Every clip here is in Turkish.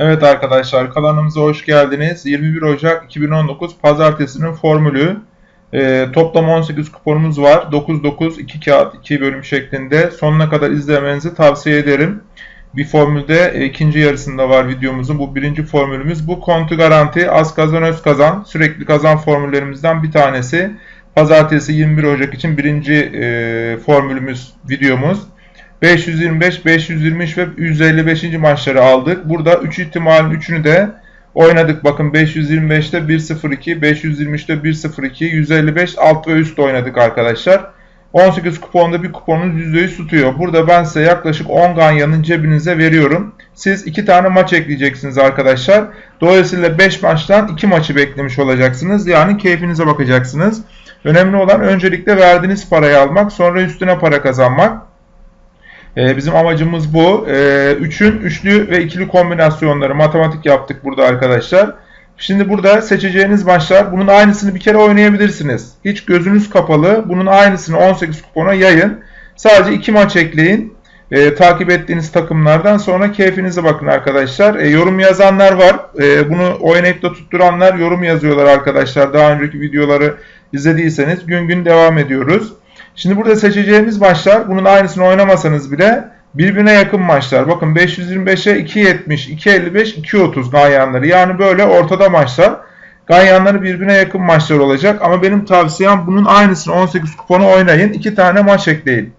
Evet arkadaşlar kanalımıza hoş geldiniz. 21 Ocak 2019 Pazartesinin formülü. Ee, toplam 18 kuponumuz var. 9-9 2 kağıt 2 bölüm şeklinde. Sonuna kadar izlemenizi tavsiye ederim. Bir formülde e, ikinci yarısında var videomuzun. Bu birinci formülümüz. Bu kontu garanti az kazan öz kazan. Sürekli kazan formüllerimizden bir tanesi. Pazartesi 21 Ocak için birinci e, formülümüz videomuz. 525, 523 ve 155. maçları aldık. Burada 3 ihtimalin 3'ünü de oynadık. Bakın 525'te 1-0-2, 523'te 1-0-2, 155 alt ve üst oynadık arkadaşlar. 18 kuponda bir kuponun %100 tutuyor. Burada ben size yaklaşık 10 ganyanın cebinize veriyorum. Siz 2 tane maç ekleyeceksiniz arkadaşlar. Dolayısıyla 5 maçtan 2 maçı beklemiş olacaksınız. Yani keyfinize bakacaksınız. Önemli olan öncelikle verdiğiniz parayı almak, sonra üstüne para kazanmak. Ee, bizim amacımız bu. Ee, üçün üçlü ve ikili kombinasyonları matematik yaptık burada arkadaşlar. Şimdi burada seçeceğiniz maçlar bunun aynısını bir kere oynayabilirsiniz. Hiç gözünüz kapalı. Bunun aynısını 18 kupona yayın. Sadece iki maç ekleyin. Ee, takip ettiğiniz takımlardan sonra keyfinize bakın arkadaşlar. Ee, yorum yazanlar var. Ee, bunu oynayıp da tutturanlar yorum yazıyorlar arkadaşlar. Daha önceki videoları izlediyseniz gün gün devam ediyoruz. Şimdi burada seçeceğimiz maçlar bunun aynısını oynamasanız bile birbirine yakın maçlar. Bakın 525'e 2.70, 2.55, 2.30 ganyanları. Yani böyle ortada maçlar. Ganyanları birbirine yakın maçlar olacak. Ama benim tavsiyem bunun aynısını 18 kuponu oynayın. 2 tane maç ekleyin.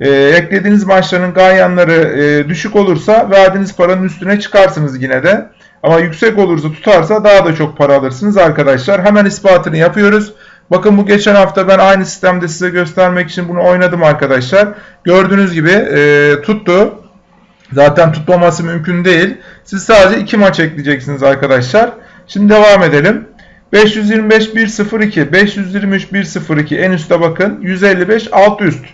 Ee, eklediğiniz maçların ganyanları e, düşük olursa verdiğiniz paranın üstüne çıkarsınız yine de. Ama yüksek olursa tutarsa daha da çok para alırsınız arkadaşlar. Hemen ispatını yapıyoruz. Bakın bu geçen hafta ben aynı sistemde size göstermek için bunu oynadım arkadaşlar. Gördüğünüz gibi e, tuttu. Zaten tutmaması mümkün değil. Siz sadece 2 maç ekleyeceksiniz arkadaşlar. Şimdi devam edelim. 525 102, 523 102 en üste bakın. 155 alt üst.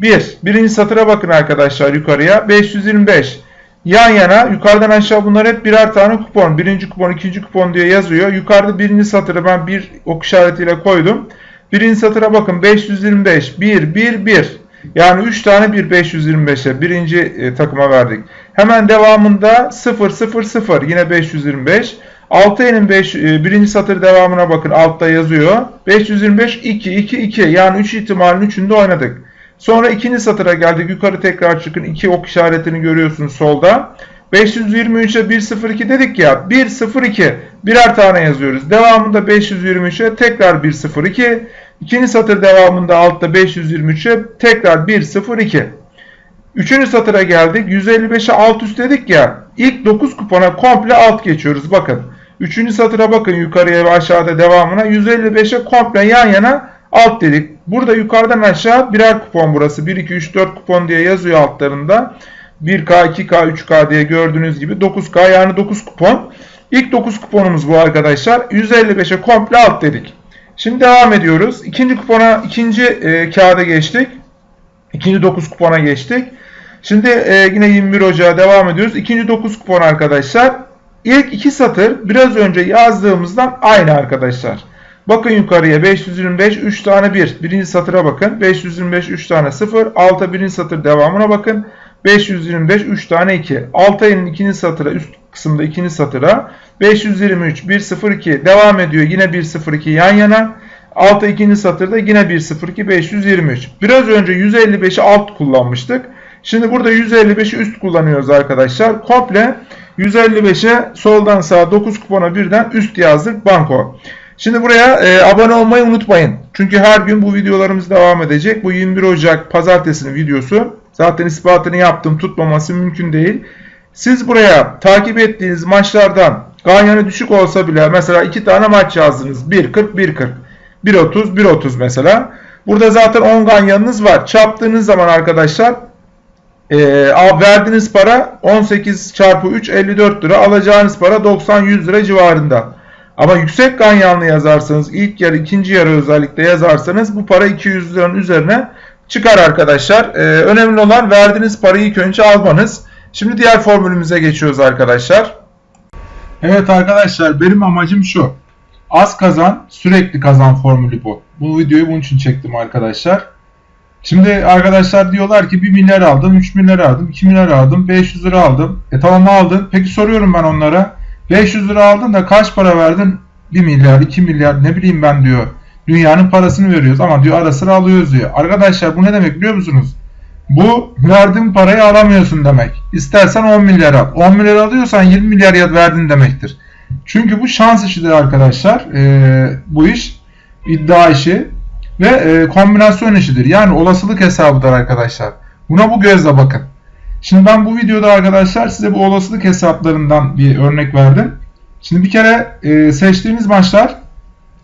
1. Birinci satıra bakın arkadaşlar yukarıya. 525. Yan yana yukarıdan aşağı bunlar hep birer tane kupon. Birinci kupon, ikinci kupon diye yazıyor. Yukarıda birinci satırı ben bir ok işaretiyle koydum. Birinci satıra bakın 525, 1, 1, 1. Yani 3 tane 1 525'e birinci e, takıma verdik. Hemen devamında 0, 0, 0 yine 525. Altıyenin 5, e, birinci satır devamına bakın altta yazıyor. 525, 2, 2, 2 yani 3 ihtimalin 3'ünde oynadık. Sonra ikinci satıra geldik. Yukarı tekrar çıkın. İki ok işaretini görüyorsunuz solda. 523'e 102 dedik ya. 102 birer tane yazıyoruz. Devamında 523'e tekrar 102. İkinci satır devamında altta 523'e tekrar 102. Üçüncü satıra geldik. 155'e alt üst dedik ya. İlk 9 kupona komple alt geçiyoruz. Bakın. Üçüncü satıra bakın yukarıya ve aşağıda devamına. 155'e komple yan yana alt dedik. Burada yukarıdan aşağı birer kupon burası. 1, 2, 3, 4 kupon diye yazıyor altlarında. 1K, 2K, 3K diye gördüğünüz gibi 9K yani 9 kupon. İlk 9 kuponumuz bu arkadaşlar. 155'e komple alt dedik. Şimdi devam ediyoruz. İkinci kupona, ikinci e, kağıda geçtik. İkinci 9 kupona geçtik. Şimdi e, yine 21 Ocağı devam ediyoruz. İkinci 9 kupon arkadaşlar. İlk iki satır biraz önce yazdığımızdan aynı arkadaşlar. Bakın yukarıya 525 3 tane 1. Birinci satıra bakın. 525 3 tane 0. Alta birinci satır devamına bakın. 525 3 tane 2. Alta inin ikinci satıra üst kısımda ikinci satıra 523 102 devam ediyor. Yine 102 yan yana. Alta ikinci satırda yine 102 523. Biraz önce 155'i alt kullanmıştık. Şimdi burada 155'i üst kullanıyoruz arkadaşlar. Komple 155'e soldan sağa 9 kupona birden üst yazdık banko. Şimdi buraya e, abone olmayı unutmayın. Çünkü her gün bu videolarımız devam edecek. Bu 21 Ocak pazartesinin videosu. Zaten ispatını yaptım. Tutmaması mümkün değil. Siz buraya takip ettiğiniz maçlardan ganyanı düşük olsa bile mesela iki tane maç yazdınız. 1.40, 1.40. 1.30, 1.30 mesela. Burada zaten 10 ganyanınız var. Çarptığınız zaman arkadaşlar e, verdiğiniz para 18 çarpı 3 54 lira. Alacağınız para 90-100 lira civarında. Ama yüksek ganyanlı yazarsanız ilk yarı ikinci yarı özellikle yazarsanız bu para 200 liranın üzerine çıkar arkadaşlar. Ee, önemli olan verdiğiniz parayı ilk önce almanız. Şimdi diğer formülümüze geçiyoruz arkadaşlar. Evet arkadaşlar benim amacım şu. Az kazan sürekli kazan formülü bu. Bu videoyu bunun için çektim arkadaşlar. Şimdi arkadaşlar diyorlar ki 1 milyar aldım, 3 milyar aldım, 2 milyar aldım, 500 lira aldım. E tamam aldın. Peki soruyorum ben onlara. 500 lira aldın da kaç para verdin? 1 milyar, 2 milyar ne bileyim ben diyor. Dünyanın parasını veriyoruz ama diyor ara sıra alıyoruz diyor. Arkadaşlar bu ne demek biliyor musunuz? Bu verdiğin parayı alamıyorsun demek. İstersen 10 milyar al. 10 milyar alıyorsan 20 milyar ya verdin demektir. Çünkü bu şans işidir arkadaşlar. Ee, bu iş iddia işi ve e, kombinasyon işidir. Yani olasılık hesabıdır arkadaşlar. Buna bu gözle bakın. Şimdi ben bu videoda arkadaşlar size bu olasılık hesaplarından bir örnek verdim. Şimdi bir kere e, seçtiğiniz maçlar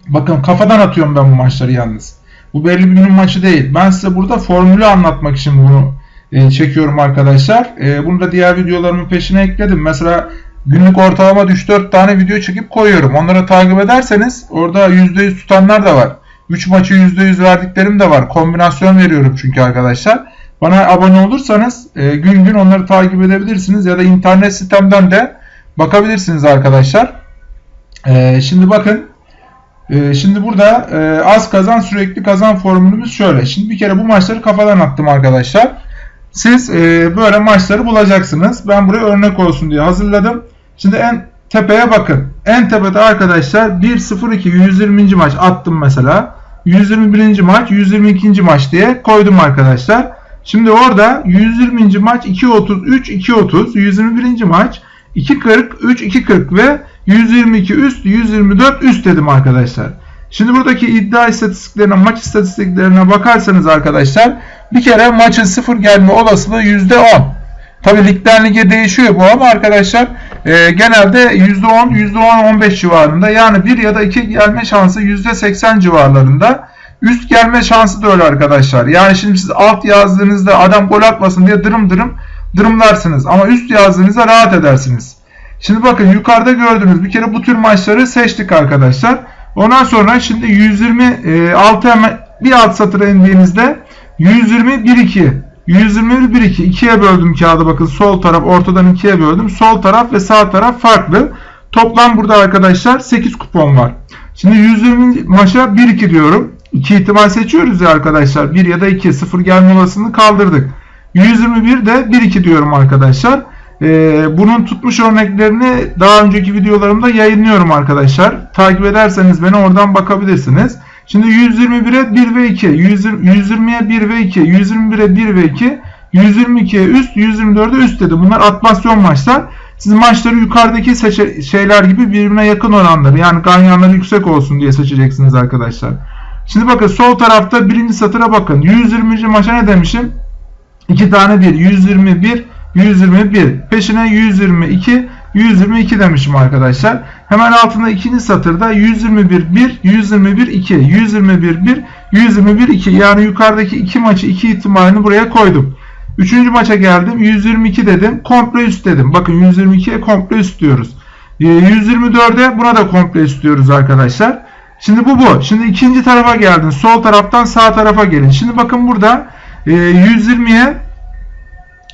bakın kafadan atıyorum ben bu maçları yalnız. Bu belli bir günün maçı değil. Ben size burada formülü anlatmak için bunu e, çekiyorum arkadaşlar. E, bunu da diğer videolarımın peşine ekledim. Mesela günlük ortalama 3-4 tane video çekip koyuyorum. Onları takip ederseniz orada %100 tutanlar da var. 3 maçı %100 verdiklerim de var. Kombinasyon veriyorum çünkü arkadaşlar. Bana abone olursanız e, gün gün onları takip edebilirsiniz ya da internet sitemden de bakabilirsiniz arkadaşlar. E, şimdi bakın e, şimdi burada e, az kazan sürekli kazan formülümüz şöyle. Şimdi bir kere bu maçları kafadan attım arkadaşlar. Siz e, böyle maçları bulacaksınız. Ben buraya örnek olsun diye hazırladım. Şimdi en tepeye bakın. En tepede arkadaşlar 1-0-2 120. maç attım mesela. 121. maç 122. maç diye koydum arkadaşlar. Şimdi orada 120. maç 2.33 2.30 121. maç 2.40 3 2.40 ve 122 üst 124 üst dedim arkadaşlar. Şimdi buradaki iddia istatistiklerine maç istatistiklerine bakarsanız arkadaşlar bir kere maçın sıfır gelme olasılığı %10. Tabi ligden lige değişiyor bu ama arkadaşlar e, genelde %10 %10-15 civarında yani 1 ya da 2 gelme şansı %80 civarlarında. Üst gelme şansı da öyle arkadaşlar. Yani şimdi siz alt yazdığınızda adam gol atmasın diye dırım dırım dırımlarsınız. Ama üst yazdığınızda rahat edersiniz. Şimdi bakın yukarıda gördüğünüz bir kere bu tür maçları seçtik arkadaşlar. Ondan sonra şimdi 126 hemen bir alt satıra indiğinizde 120 1 2 121 1 2 ikiye böldüm kağıdı bakın sol taraf ortadan ikiye böldüm. Sol taraf ve sağ taraf farklı. Toplam burada arkadaşlar 8 kupon var. Şimdi 120 maça 1 2 diyorum. 2 ihtimal seçiyoruz ya arkadaşlar. 1 ya da 2 0 gelme olasılığını kaldırdık. 121 de 1 2 diyorum arkadaşlar. Ee, bunun tutmuş örneklerini daha önceki videolarımda yayınlıyorum arkadaşlar. Takip ederseniz beni oradan bakabilirsiniz. Şimdi 121'e 1 ve 2, 120'ye 1 ve 2, 121'e 1 ve 2, 122'ye üst, 124'e üst dedi. Bunlar atmasyon maçlar. Siz maçları yukarıdaki şeyler gibi birbirine yakın oranları yani ganyanları yüksek olsun diye seçeceksiniz arkadaşlar. Şimdi bakın sol tarafta birinci satıra bakın. 120. maça ne demişim? 2 tane 1. 121, 121. Peşine 122, 122 demişim arkadaşlar. Hemen altında ikinci satırda 121 1, 121 2, 121 1, 121 2. Yani yukarıdaki iki maçı iki ihtimalini buraya koydum. Üçüncü maça geldim. 122 dedim. Komple üst dedim. Bakın 122'ye komple üst diyoruz. 124'e ee, buna da komple üst diyoruz arkadaşlar. Şimdi bu bu. Şimdi ikinci tarafa geldin. Sol taraftan sağ tarafa gelin. Şimdi bakın burada 120'ye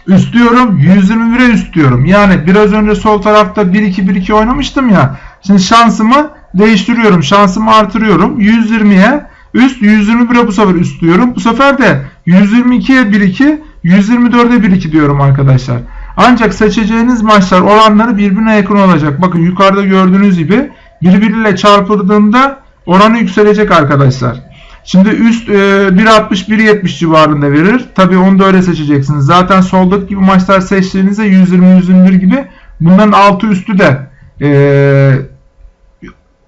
üst diyorum. 121'e üst diyorum. Yani biraz önce sol tarafta 1-2-1-2 oynamıştım ya. Şimdi şansımı değiştiriyorum. Şansımı artırıyorum. 120'ye üst 121'e bu sefer üst diyorum. Bu sefer de 122'ye 1-2 124'e 1-2 diyorum arkadaşlar. Ancak seçeceğiniz maçlar oranları birbirine yakın olacak. Bakın yukarıda gördüğünüz gibi birbiriyle çarpıldığında oranı yükselecek arkadaşlar. Şimdi üst e, 1.60-1.70 civarında verir. Tabi onu da öyle seçeceksiniz. Zaten soldaki gibi maçlar seçtiğinizde 120-121 gibi bunların altı üstü de e,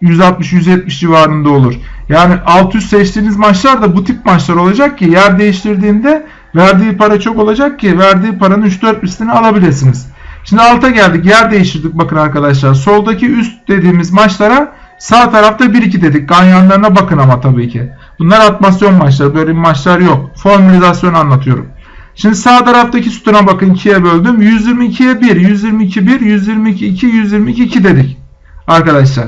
160-170 civarında olur. Yani alt üst seçtiğiniz maçlar da bu tip maçlar olacak ki yer değiştirdiğinde verdiği para çok olacak ki verdiği paranın 3-4 üstünü alabilirsiniz. Şimdi alta geldik. Yer değiştirdik bakın arkadaşlar. Soldaki üst dediğimiz maçlara sağ tarafta 1-2 dedik. Ganyanlarına bakın ama tabii ki. Bunlar atmasyon maçları. Böyle maçlar yok. Formülizasyon anlatıyorum. Şimdi sağ taraftaki sütuna bakın 2'ye böldüm. 122'ye 1, 122 1, 122 2, 122 2 dedik. Arkadaşlar.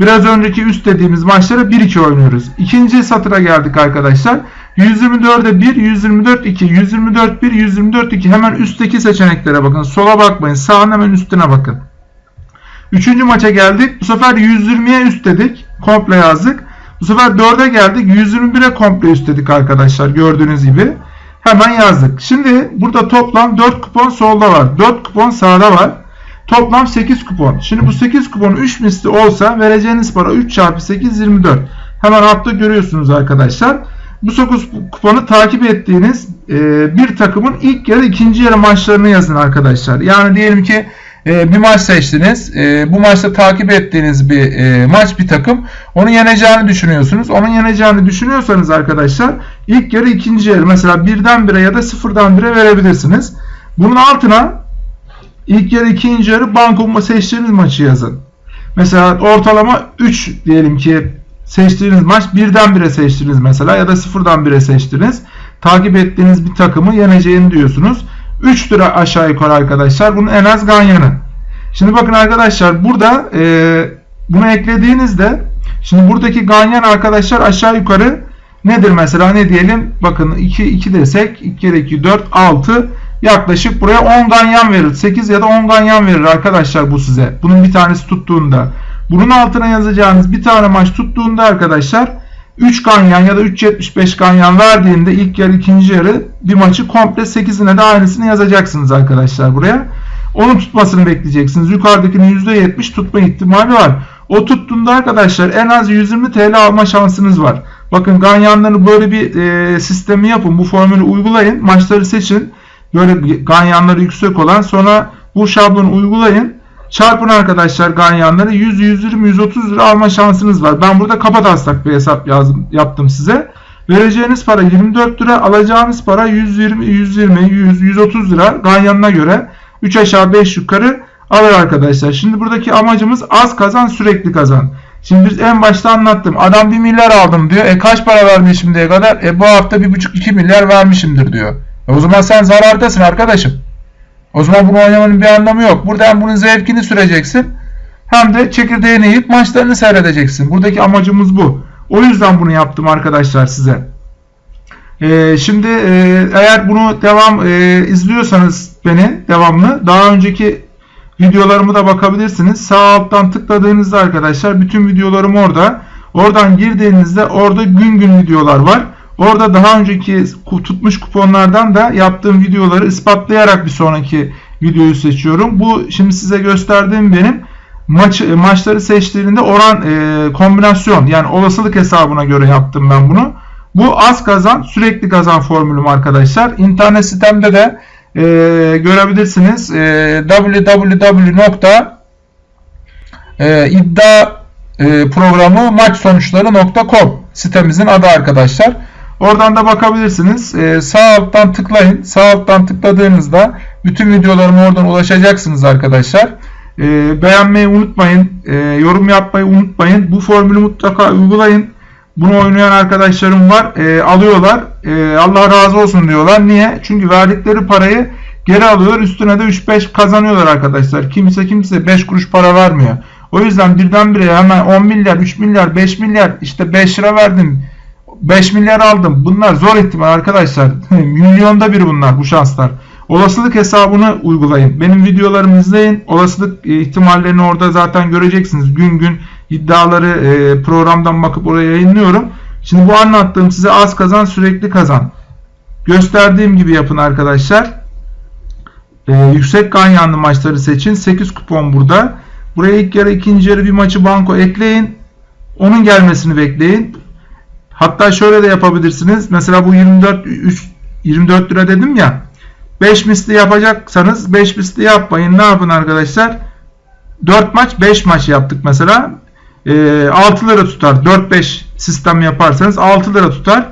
Biraz önceki üst dediğimiz maçlara 1-2 oynuyoruz. İkinci satıra geldik arkadaşlar. 124'e 1, 124 2, 124 1, 124 2. Hemen üstteki seçeneklere bakın. Sola bakmayın. Sağın hemen üstüne bakın. Üçüncü maça geldik. Bu sefer 120'ye üst dedik. Komple yazdık. Bu sefer 4'e geldik. 121'e komple üst dedik arkadaşlar. Gördüğünüz gibi. Hemen yazdık. Şimdi burada toplam 4 kupon solda var. 4 kupon sağda var. Toplam 8 kupon. Şimdi bu 8 kupon 3 misli olsa vereceğiniz para 3 çarpı 8 24. Hemen altta görüyorsunuz arkadaşlar. Bu 9 kuponu takip ettiğiniz bir takımın ilk yarı ikinci yarı maçlarını yazın arkadaşlar. Yani diyelim ki e, bir maç seçtiniz. E, bu maçta takip ettiğiniz bir e, maç bir takım. Onu yeneceğini düşünüyorsunuz. Onun yeneceğini düşünüyorsanız arkadaşlar ilk yarı ikinci yarı mesela birden bire ya da sıfırdan bire verebilirsiniz. Bunun altına ilk yarı ikinci yarı banko seçtiğiniz maçı yazın. Mesela ortalama 3 diyelim ki seçtiğiniz maç birden bire seçtiniz mesela ya da sıfırdan bire seçtiniz. Takip ettiğiniz bir takımı yeneceğini diyorsunuz. 3 lira aşağı yukarı arkadaşlar. Bunun en az ganyanı. Şimdi bakın arkadaşlar burada e, bunu eklediğinizde şimdi buradaki ganyan arkadaşlar aşağı yukarı nedir mesela ne diyelim bakın 2 2 desek 2 kere 2 4 6 yaklaşık buraya 10 ganyan verir. 8 ya da 10 ganyan verir arkadaşlar bu size. Bunun bir tanesi tuttuğunda. Bunun altına yazacağınız bir tane maç tuttuğunda arkadaşlar 3 ganyan ya da 3.75 ganyan verdiğinde ilk yarı ikinci yarı bir maçı komple 8'ine de aynısını yazacaksınız arkadaşlar buraya. Onun tutmasını bekleyeceksiniz. Yukarıdakinin %70 tutma ihtimali var. O tuttuğunda arkadaşlar en az 120 TL alma şansınız var. Bakın ganyanları böyle bir e, sistemi yapın. Bu formülü uygulayın. Maçları seçin. Böyle ganyanları yüksek olan sonra bu şablonu uygulayın. Çarpın arkadaşlar ganyanları 100, 120, 130 lira alma şansınız var. Ben burada kapataslak bir hesap yazdım, yaptım size. Vereceğiniz para 24 lira, alacağınız para 120, 120, 100, 130 lira ganyanına göre 3 aşağı 5 yukarı alır arkadaşlar. Şimdi buradaki amacımız az kazan sürekli kazan. Şimdi biz en başta anlattım. Adam 1 milyar aldım diyor. E kaç para vermiş şimdiye kadar? E bu hafta 1,5-2 milyar vermişimdir diyor. E o zaman sen zarardasın arkadaşım. O zaman bunu oynamanın bir anlamı yok. Burada hem bunun zevkini süreceksin hem de çekirdeğini yiyip maçlarını seyredeceksin. Buradaki amacımız bu. O yüzden bunu yaptım arkadaşlar size. Ee, şimdi e, eğer bunu devam e, izliyorsanız beni devamlı daha önceki videolarımı da bakabilirsiniz. Sağ alttan tıkladığınızda arkadaşlar bütün videolarım orada. Oradan girdiğinizde orada gün gün videolar var. Orada daha önceki tutmuş kuponlardan da yaptığım videoları ispatlayarak bir sonraki videoyu seçiyorum. Bu şimdi size gösterdiğim benim maç maçları seçtiğinde oran e, kombinasyon yani olasılık hesabına göre yaptım ben bunu. Bu az kazan sürekli kazan formülüm arkadaşlar. İnternet sitemde de e, görebilirsiniz. E, www.iddia e, sitemizin adı arkadaşlar. Oradan da bakabilirsiniz. Ee, sağ alttan tıklayın. Sağ alttan tıkladığınızda bütün videolarıma oradan ulaşacaksınız arkadaşlar. Ee, beğenmeyi unutmayın. Ee, yorum yapmayı unutmayın. Bu formülü mutlaka uygulayın. Bunu oynayan arkadaşlarım var. Ee, alıyorlar. Ee, Allah razı olsun diyorlar. Niye? Çünkü verdikleri parayı geri alıyorlar. Üstüne de 3-5 kazanıyorlar arkadaşlar. Kimse kimse 5 kuruş para vermiyor. O yüzden birdenbire hemen 10 milyar, 3 milyar, 5 milyar işte 5 lira verdim 5 milyar aldım. Bunlar zor ihtimal arkadaşlar. Milyonda bir bunlar bu şanslar. Olasılık hesabını uygulayın. Benim videolarımı izleyin. Olasılık e, ihtimallerini orada zaten göreceksiniz. Gün gün iddiaları e, programdan bakıp oraya yayınlıyorum. Şimdi bu anlattığım size az kazan sürekli kazan. Gösterdiğim gibi yapın arkadaşlar. Ee, yüksek ganyanlı maçları seçin. 8 kupon burada. Buraya ilk yarı ikinci yarı bir maçı banko ekleyin. Onun gelmesini bekleyin. Hatta şöyle de yapabilirsiniz. Mesela bu 24 3, 24 lira dedim ya. 5 misli yapacaksanız 5 misli yapmayın. Ne yapın arkadaşlar? 4 maç 5 maç yaptık mesela. E, 6 lira tutar. 4-5 sistem yaparsanız 6 lira tutar.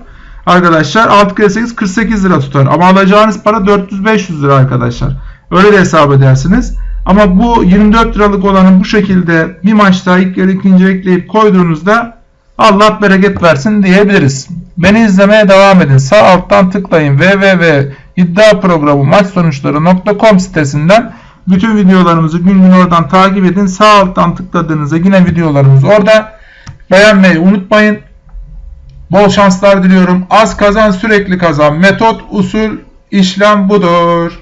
Arkadaşlar 6 kere 8 48 lira tutar. Ama alacağınız para 400-500 lira arkadaşlar. Öyle de hesap edersiniz. Ama bu 24 liralık olanı bu şekilde bir maçta ilk yarı ikinci ekleyip koyduğunuzda Allah bereket versin diyebiliriz. Beni izlemeye devam edin. Sağ alttan tıklayın www.iddiaprogramı maç sonuçları.com sitesinden bütün videolarımızı gün gün oradan takip edin. Sağ alttan tıkladığınızda yine videolarımız orada. Beğenmeyi unutmayın. Bol şanslar diliyorum. Az kazan sürekli kazan. Metot, usul, işlem budur.